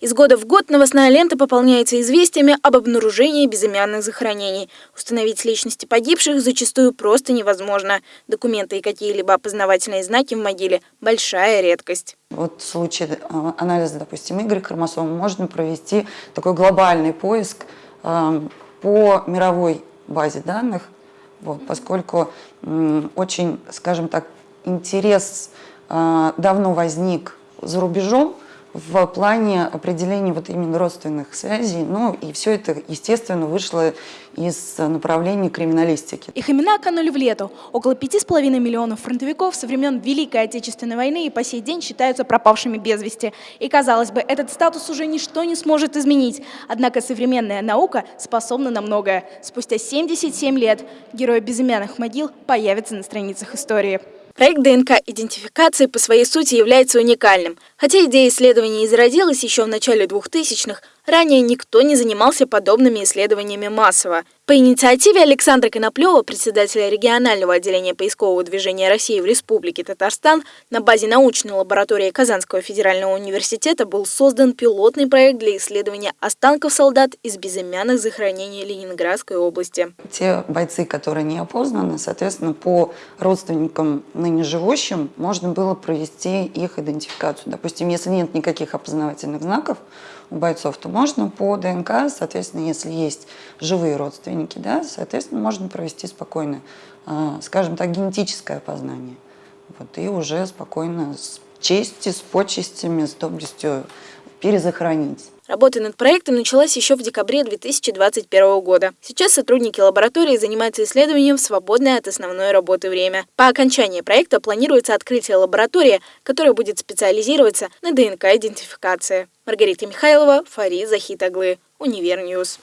Из года в год новостная лента пополняется известиями об обнаружении безымянных захоронений. Установить личности погибших зачастую просто невозможно. Документы и какие-либо опознавательные знаки в могиле – большая редкость. Вот в случае э, анализа, допустим, Y-хромосомы можно провести такой глобальный поиск э, по мировой базе данных, вот, поскольку очень, скажем так, интерес э, давно возник за рубежом, в плане определения вот именно родственных связей. Ну и все это, естественно, вышло из направления криминалистики. Их имена канули в лету. Около пяти с половиной миллионов фронтовиков со времен Великой Отечественной войны и по сей день считаются пропавшими без вести. И, казалось бы, этот статус уже ничто не сможет изменить. Однако современная наука способна на многое. Спустя 77 лет герои безымянных могил появятся на страницах истории. Проект ДНК-идентификации по своей сути является уникальным. Хотя идея исследования и зародилась еще в начале 2000-х, ранее никто не занимался подобными исследованиями массово. По инициативе Александра Коноплева, председателя регионального отделения поискового движения России в Республике Татарстан, на базе научной лаборатории Казанского федерального университета был создан пилотный проект для исследования останков солдат из безымянных захоронений Ленинградской области. Те бойцы, которые не опознаны, соответственно, по родственникам ныне живущим можно было провести их идентификацию. Допустим, если нет никаких опознавательных знаков у бойцов, то можно по ДНК, соответственно, если есть живые родственники, родственники, да, соответственно, можно провести спокойно, а, скажем так, генетическое опознание. Вот, и уже спокойно с честью, с почестями, с доблестью перезахоронить. Работа над проектом началась еще в декабре 2021 года. Сейчас сотрудники лаборатории занимаются исследованием в свободное от основной работы время. По окончании проекта планируется открытие лаборатории, которая будет специализироваться на ДНК-идентификации. Маргарита Михайлова, Фарид Захитаглы, Univer News.